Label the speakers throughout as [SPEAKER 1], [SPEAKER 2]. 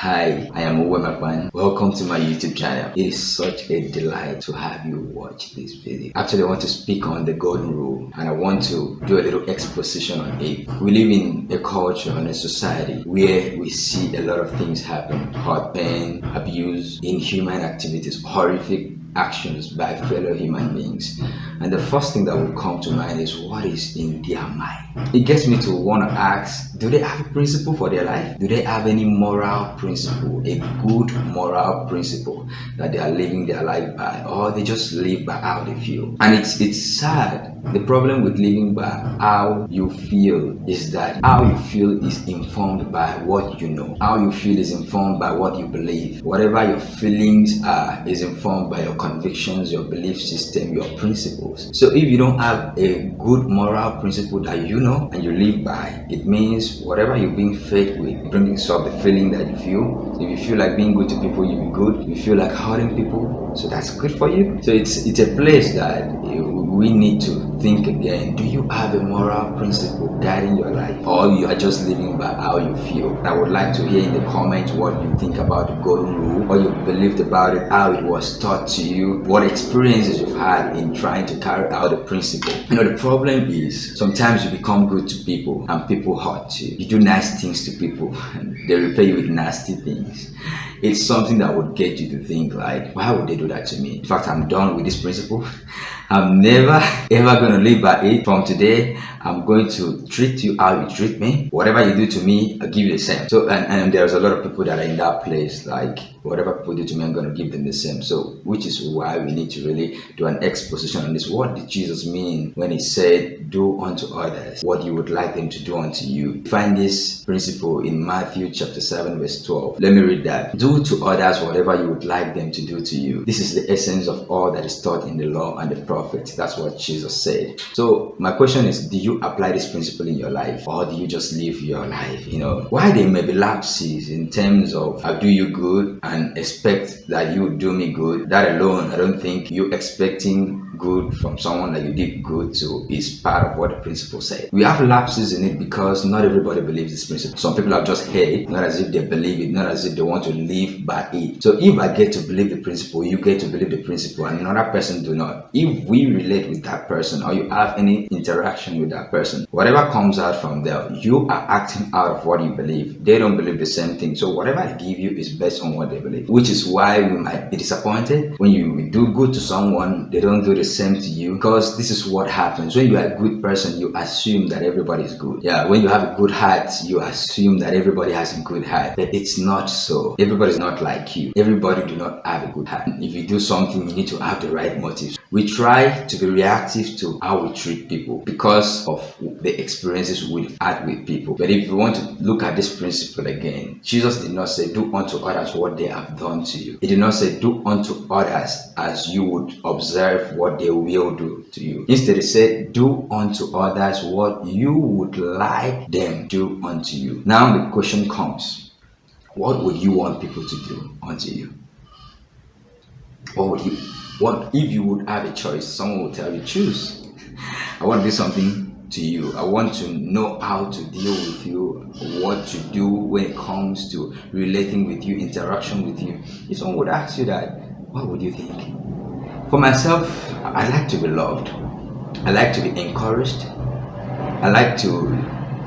[SPEAKER 1] Hi, I am Uwe Makwan. Welcome to my YouTube channel. It is such a delight to have you watch this video. Actually, I want to speak on the golden rule and I want to do a little exposition on it. We live in a culture and a society where we see a lot of things happen. Hurt pain, abuse, inhuman activities, horrific actions by fellow human beings. And the first thing that will come to mind is what is in their mind. It gets me to want to ask, do they have a principle for their life? Do they have any moral principle, a good moral principle that they are living their life by? Or they just live by how they feel? And it's it's sad. The problem with living by how you feel is that how you feel is informed by what you know. How you feel is informed by what you believe. Whatever your feelings are is informed by your convictions, your belief system, your principles. So if you don't have a good moral principle that you know and you live by, it means whatever you're being fed with brings up the feeling that you feel. If you feel like being good to people, you'll be good. If you feel like hurting people, so that's good for you. So it's it's a place that eh, we need to think again. Do you have a moral principle guiding your life, or you are just living by how you feel? I would like to hear in the comments what you think about the golden rule, what you believed about it, how it was taught to you, what experiences you've had in trying to carry out the principle. You know, the problem is sometimes you become good to people and people hurt you. You do nice things to people and they repay you with nasty things. It's something that would get you to think like, why would they do that to me? In fact, I'm done with this principle. I'm never ever going to live by it. From today, I'm going to treat you how you treat me. Whatever you do to me, I'll give you the same. So, and, and there's a lot of people that are in that place, like whatever people do to me, I'm going to give them the same. So, which is why we need to really do an exposition on this. What did Jesus mean when he said, do unto others what you would like them to do unto you? Find this principle in Matthew chapter 7, verse 12. Let me read that. Do to others whatever you would like them to do to you. This is the essence of all that is taught in the law and the prophets. That's what Jesus said. So, my question is, do you you apply this principle in your life or do you just live your life? You know why there may be lapses in terms of i do you good and expect that you do me good? That alone i don't think you expecting good from someone that you did good to is part of what the principle said. We have lapses in it because not everybody believes this principle. Some people have just heard it, not as if they believe it, not as if they want to live by it. So if I get to believe the principle, you get to believe the principle, and another person do not. If we relate with that person or you have any interaction with that person, whatever comes out from there, you are acting out of what you believe. They don't believe the same thing. So whatever I give you is based on what they believe, which is why we might be disappointed when you do good to someone, they don't do the same to you because this is what happens. When you are a good person you assume that everybody is good. Yeah when you have a good heart you assume that everybody has a good heart. But it's not so. Everybody's not like you. Everybody do not have a good heart. If you do something you need to have the right motives. We try to be reactive to how we treat people because of the experiences we've had with people. But if you want to look at this principle again jesus did not say do unto others what they have done to you. He did not say do unto others as you would observe what they will do to you. Instead, he said, Do unto others what you would like them do unto you. Now the question comes, what would you want people to do unto you? What would you what if you would have a choice? Someone will tell you, choose. I want to do something to you. I want to know how to deal with you, what to do when it comes to relating with you, interaction with you. If someone would ask you that, what would you think? For myself, I like to be loved. I like to be encouraged. I like to,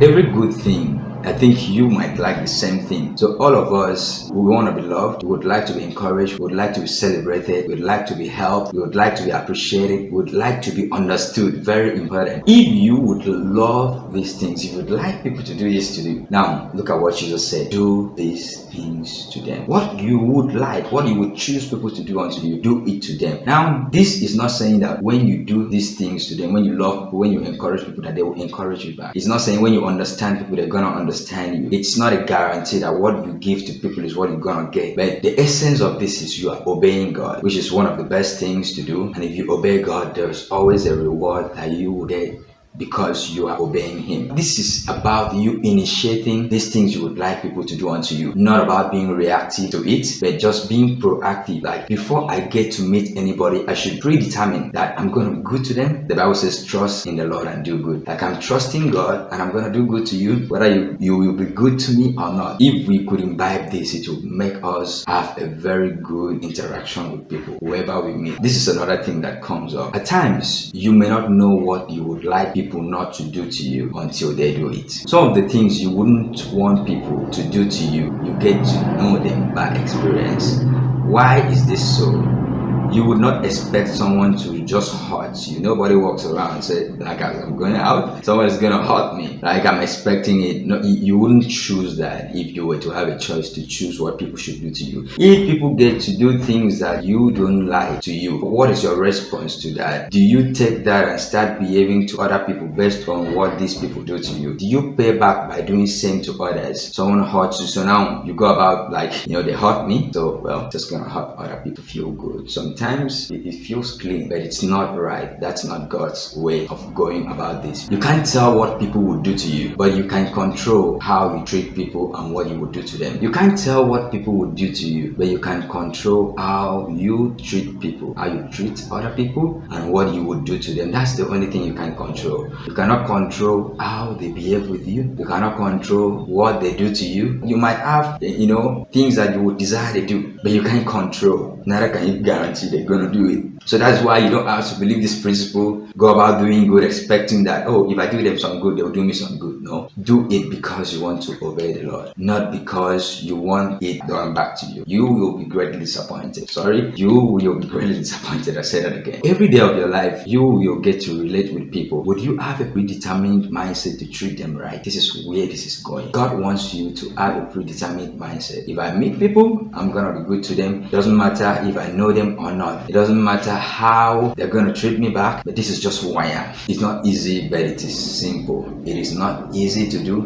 [SPEAKER 1] every good thing I think you might like the same thing. So all of us, we want to be loved, we would like to be encouraged, we would like to be celebrated, we would like to be helped, we would like to be appreciated, we would like to be understood. Very important. If you would love these things, if you would like people to do this to you. Now, look at what Jesus said. Do these things to them. What you would like, what you would choose people to do unto you, do it to them. Now, this is not saying that when you do these things to them, when you love people, when you encourage people, that they will encourage you back. It's not saying when you understand people, they're gonna understand understand you. It's not a guarantee that what you give to people is what you're gonna get. But the essence of this is you are obeying God, which is one of the best things to do. And if you obey God, there's always a reward that you will get because you are obeying him. This is about you initiating these things you would like people to do unto you. Not about being reactive to it, but just being proactive. Like before I get to meet anybody, I should predetermine that I'm going to be good to them. The Bible says trust in the Lord and do good. Like I'm trusting God and I'm going to do good to you, whether you, you will be good to me or not. If we could imbibe this, it would make us have a very good interaction with people, whoever we meet. This is another thing that comes up. At times, you may not know what you would like people not to do to you until they do it. Some of the things you wouldn't want people to do to you, you get to know them by experience. Why is this so? You would not expect someone to just hurt you. Nobody walks around and say, like I'm going out, someone's gonna hurt me. Like I'm expecting it. No, you wouldn't choose that if you were to have a choice to choose what people should do to you. If people get to do things that you don't like to you, what is your response to that? Do you take that and start behaving to other people based on what these people do to you? Do you pay back by doing same to others? Someone hurts you, so now you go about like, you know, they hurt me, so well, just gonna hurt other people feel good. Sometimes sometimes it, feels clean, but it's not right. That's not God's way of going about this. You can't tell what people would do to you, but you can control how you treat people and what you would do to them. You can't tell what people would do to you, but you can control how you treat people, how you treat other people, and what you would do to them. That's the only thing you can control. You cannot control how they behave with you. You cannot control what they do to you. You might have, you know, things that you would desire to do, but you can't control. Neither can you guarantee they're going to do it. So that's why you don't have to believe this principle, go about doing good, expecting that, oh, if I do them some good, they'll do me some good. No. Do it because you want to obey the Lord, not because you want it done back to you. You will be greatly disappointed. Sorry, you will be greatly disappointed. I say that again. Every day of your life, you will get to relate with people. Would you have a predetermined mindset to treat them right? This is where this is going. God wants you to have a predetermined mindset. If I meet people, I'm gonna be good to them. Doesn't matter if I know them or not. It doesn't matter how they're going to treat me back, but this is just who I am. It's not easy, but it is simple. It is not easy to do,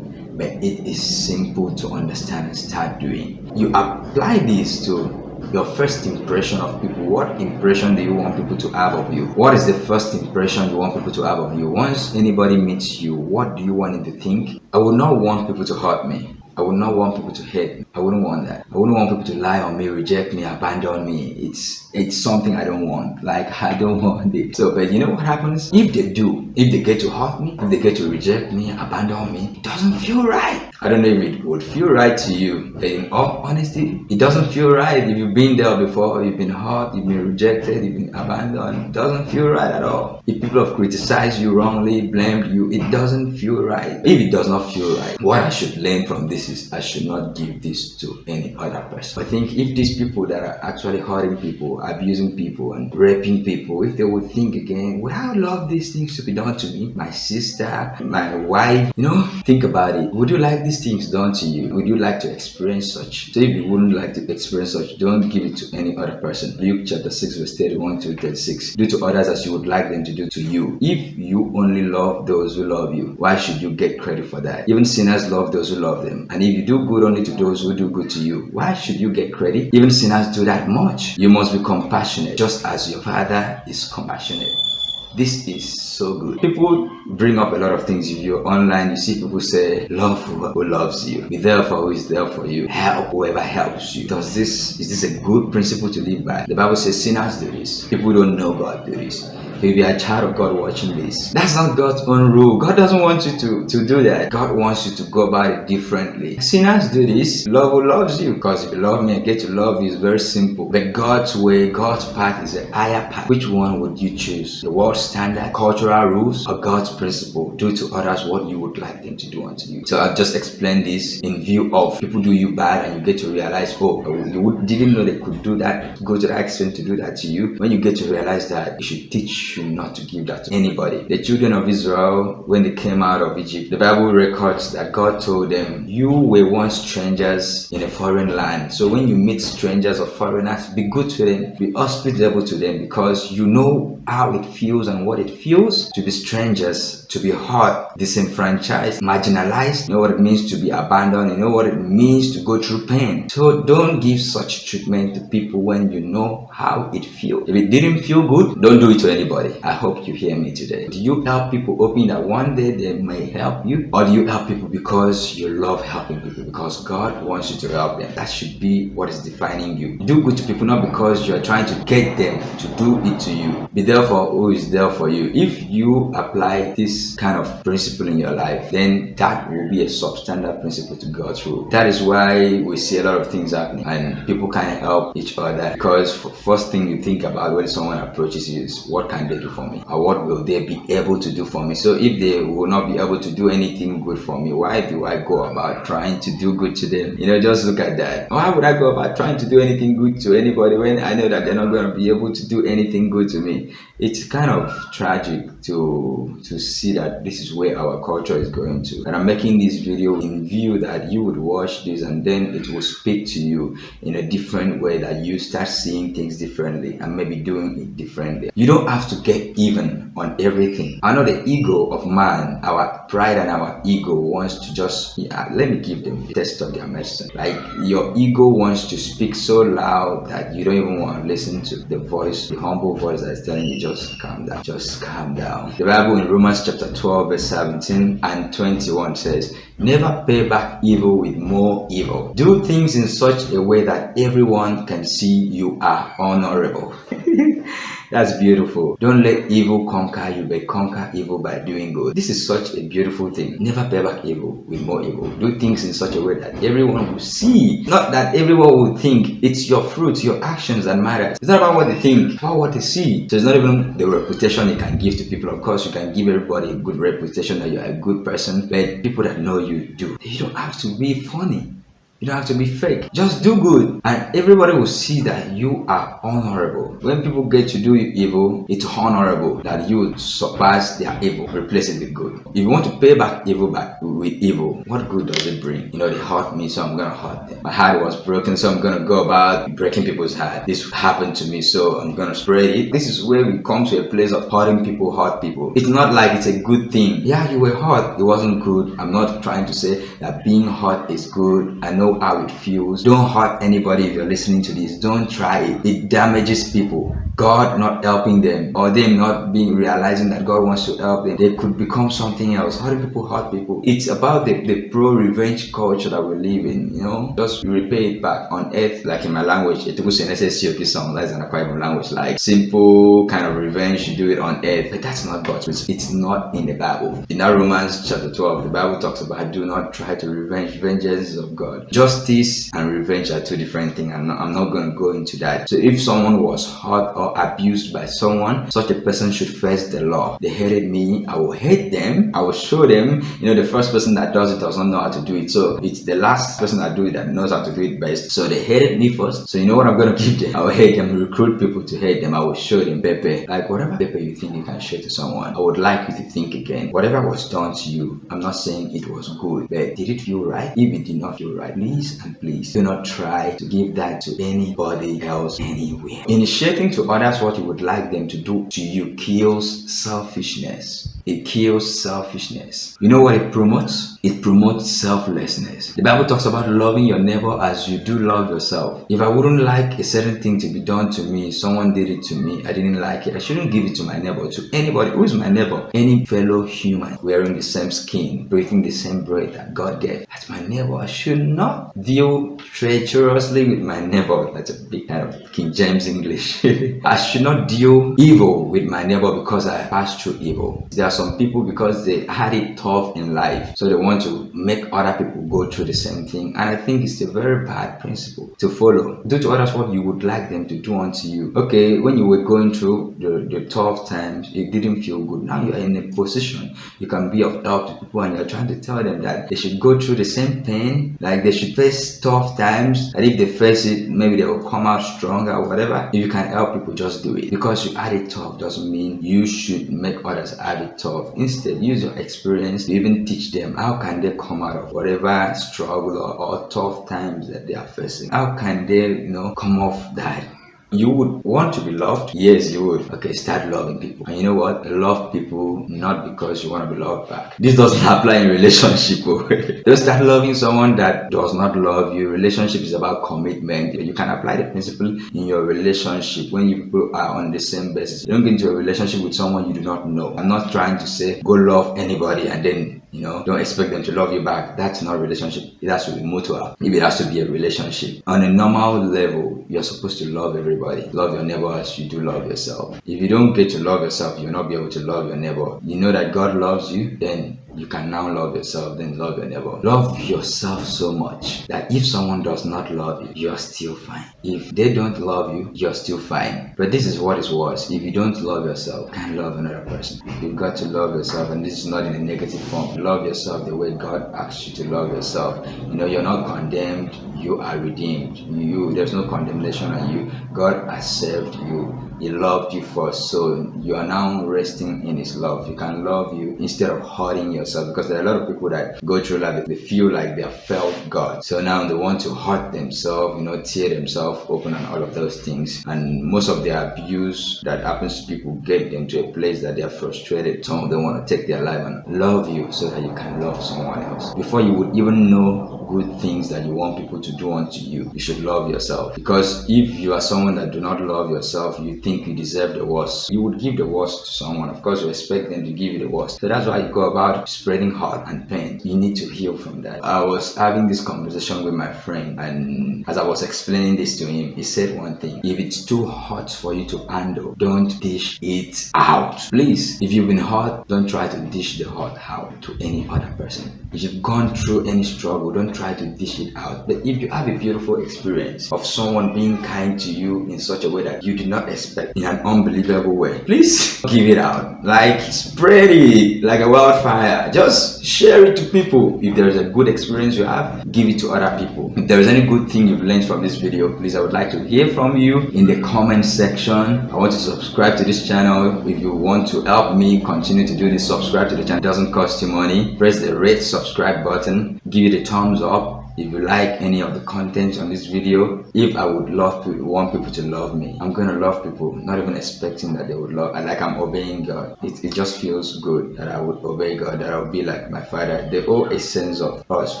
[SPEAKER 1] but it is simple to understand and start doing. You apply this to your first impression of people what impression do you want people to have of you what is the first impression you want people to have of you once anybody meets you what do you want them to think i would not want people to hurt me I would not want people to hate me. I wouldn't want that. I wouldn't want people to lie on me, reject me, abandon me. It's it's something I don't want. Like I don't want it. So, but you know what happens? If they do, if they get to hurt me, if they get to reject me, abandon me, it doesn't feel right. I don't know if it would feel right to you. In all honesty, it doesn't feel right. If you've been there before, you've been hurt, you've been rejected, you've been abandoned, it doesn't feel right at all. If people have criticized you wrongly, blamed you, it doesn't feel right. If it does not feel right, what I should learn from this is I should not give this to any other person. I think if these people that are actually hurting people, abusing people, and raping people, if they would think again, would I love these things to be done to me? My sister, my wife, you know, think about it. Would you like these things done to you? Would you like to experience such? So if you wouldn't like to experience such, don't give it to any other person. Luke chapter 6 verse 31 to 36. Do to others as you would like them to do to you. If you only love those who love you, why should you get credit for that? Even sinners love those who love them. And if you do do good only to those who do good to you. Why should you get credit? Even sinners do that much. You must be compassionate, just as your Father is compassionate. This is so good. People bring up a lot of things. If you're online, you see people say, love who loves you. Be there for who is there for you. Help whoever helps you. Does this, is this a good principle to live by? The Bible says sinners do this. People don't know God do this if you're a child of God watching this. That's not God's own rule. God doesn't want you to, to do that. God wants you to go about it differently. Sinners do this. Love who loves you. Because if you love me, I get to love you. It's very simple. But God's way, God's path is a higher path. Which one would you choose? The world standard, cultural rules, or God's principle? Do to others what you would like them to do unto you. So I've just explained this in view of people do you bad and you get to realize, oh, you didn't know they could do that, go to the extent to do that to you. When you get to realize that, you should teach should not to give that to anybody. The children of Israel, when they came out of Egypt, the Bible records that God told them, you were once strangers in a foreign land. So when you meet strangers or foreigners, be good to them, be hospitable to them because you know how it feels and what it feels to be strangers, to be hurt, disenfranchised, marginalized. You know what it means to be abandoned. You know what it means to go through pain. So don't give such treatment to people when you know how it feels. If it didn't feel good, don't do it to anybody I hope you hear me today. Do you help people hoping that one day they may help you? Or do you help people because you love helping people? Because God wants you to help them. That should be what is defining you. Do good to people not because you're trying to get them to do it to you. Be there for who is there for you. If you apply this kind of principle in your life, then that will be a substandard principle to go through. That is why we see a lot of things happening and people can help each other because first thing you think about when someone approaches you is what can they do for me? Or what will they be able to do for me? So if they will not be able to do anything good for me why do i go about trying to do good to them? You know just look at that. Why would i go about trying to do anything good to anybody when i know that they're not going to be able to do anything good to me it's kind of tragic to to see that this is where our culture is going to. And i'm making this video in view that you would watch this and then it will speak to you in a different way that you start seeing things differently and maybe doing it differently. You don't have to get even on everything. I know the ego of man our pride and our ego wants to just yeah, let me give them the test of their medicine. Like your ego wants to speak so loud that you don't even want to listen to the voice the humble voice that's telling you just calm down just calm down. The bible in romans chapter 12 verse 17 and 21 says never pay back evil with more evil. Do things in such a way that everyone can see you are honorable That's beautiful. Don't let evil conquer you, but conquer evil by doing good. This is such a beautiful thing. Never pay back evil with more evil. Do things in such a way that everyone will see. Not that everyone will think. It's your fruits, your actions that matter. It's not about what they think, about what they see. So it's not even the reputation you can give to people. Of course, you can give everybody a good reputation that you're a good person, but people that know you do. You don't have to be funny. You don't have to be fake. Just do good and everybody will see that you are honorable. When people get to do evil, it's honorable that you surpass their evil, replace it with good. If you want to pay back evil back with evil, what good does it bring? You know, they hurt me, so I'm gonna hurt them. My heart was broken, so I'm gonna go about breaking people's heart. This happened to me, so I'm gonna spread it. This is where we come to a place of hurting people, hurt people. It's not like it's a good thing. Yeah, you were hurt. It wasn't good. I'm not trying to say that being hurt is good. I know know how it feels. Don't hurt anybody if you're listening to this. Don't try it. It damages people. God not helping them or them not being realizing that God wants to help them. They could become something else. How do people hurt people? It's about the, the pro revenge culture that we live in, you know. Just repay it back on earth, like in my language. It was an SSCOP song, that's an Akwa language, like simple kind of revenge, you do it on earth. But that's not God's it's, it's not in the Bible. In that Romans chapter 12, the Bible talks about do not try to revenge vengeance of God justice and revenge are two different things and I'm not going to go into that. So if someone was hurt or abused by someone, such a person should face the law. They hated me, I will hate them, I will show them, you know, the first person that does it does not know how to do it. So it's the last person that do it that knows how to do it best. So they hated me first. So you know what I'm going to give them? I will hate them, recruit people to hate them. I will show them Pepe. Like whatever Pepe you think you can show to someone, I would like you to think again. Whatever was done to you, I'm not saying it was good, but did it feel right? If it did not feel right, please and please do not try to give that to anybody else anywhere. Initiating to others what you would like them to do to you kills selfishness. It kills selfishness. You know what it promotes? It promotes selflessness. The Bible talks about loving your neighbor as you do love yourself. If I wouldn't like a certain thing to be done to me, someone did it to me, I didn't like it, I shouldn't give it to my neighbor, to anybody. Who is my neighbor? Any fellow human wearing the same skin, breathing the same breath that God gave. That's my neighbor. I should not deal treacherously with my neighbor. That's a big kind of King James English. I should not deal evil with my neighbor because I passed through evil. There some people because they had it tough in life. So they want to make other people go through the same thing. And i think it's a very bad principle to follow. Do to others what you would like them to do unto you. Okay when you were going through the, the tough times it didn't feel good. Now you're in a position. You can be of help to people and you're trying to tell them that they should go through the same pain. Like they should face tough times. And if they face it maybe they will come out stronger or whatever. If you can help people just do it. Because you had it tough doesn't mean you should make others have it tough instead use your experience to even teach them how can they come out of whatever struggle or, or tough times that they are facing. How can they you know come off that you would want to be loved? Yes you would. Okay start loving people. And you know what? Love people not because you want to be loved back. This doesn't apply in relationship don't start loving someone that does not love you. Relationship is about commitment. You can apply the principle in your relationship. When you people are on the same basis you don't get into a relationship with someone you do not know. I'm not trying to say go love anybody and then you know don't expect them to love you back. That's not a relationship. It has to be mutual. Maybe it has to be a relationship on a normal level you're supposed to love everybody. Love your neighbor as you do love yourself. If you don't get to love yourself you'll not be able to love your neighbor. You know that god loves you then you can now love yourself then love your neighbor. Love yourself so much that if someone does not love you you are still fine. If they don't love you you're still fine. But this is what is worse. If you don't love yourself you can't love another person. You've got to love yourself and this is not in a negative form. Love yourself the way god asks you to love yourself. You know you're not condemned you are redeemed. You there's no condemnation on you. God has saved you he loved you first so you are now resting in his love. He can love you instead of hurting yourself. Because there are a lot of people that go through life they feel like they have felt god. So now they want to hurt themselves you know tear themselves open and all of those things. And most of the abuse that happens to people get them to a place that they are frustrated some of them want to take their life and love you so that you can love someone else. Before you would even know good things that you want people to do unto you you should love yourself. Because if you are someone that do not love yourself you think you deserve the worst. You would give the worst to someone. Of course you expect them to give you the worst. So that's why you go about spreading hurt and pain. You need to heal from that. I was having this conversation with my friend and as i was explaining this to him he said one thing. If it's too hot for you to handle don't dish it out. Please if you've been hurt don't try to dish the hurt out to any other person. If you've gone through any struggle don't try to dish it out. But if you have a beautiful experience of someone being kind to you in such a way that you did not expect in an unbelievable way, please give it out. Like spread it like a wildfire. Just share it to people. If there is a good experience you have, give it to other people. If there is any good thing you've learned from this video, please I would like to hear from you in the comment section. I want you to subscribe to this channel. If you want to help me continue to do this, subscribe to the channel. It doesn't cost you money. Press the red subscribe button. Give it a thumbs up up if you like any of the content on this video if i would love to want people to love me i'm gonna love people not even expecting that they would love like i'm obeying god. It, it just feels good that i would obey god that i'll be like my father. The whole essence of us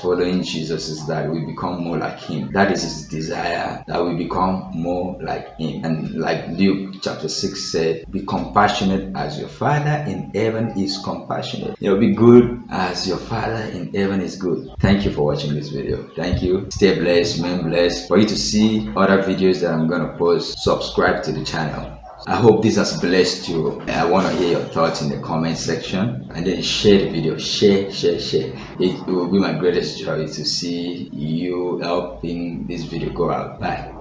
[SPEAKER 1] following jesus is that we become more like him. That is his desire that we become more like him. And like luke chapter 6 said be compassionate as your father in heaven is compassionate. You know be good as your father in heaven is good. Thank you for watching this video thank you stay blessed remain blessed for you to see other videos that i'm gonna post subscribe to the channel I hope this has blessed you. I want to hear your thoughts in the comment section and then share the video. Share, share, share. It will be my greatest joy to see you helping this video go out. Bye.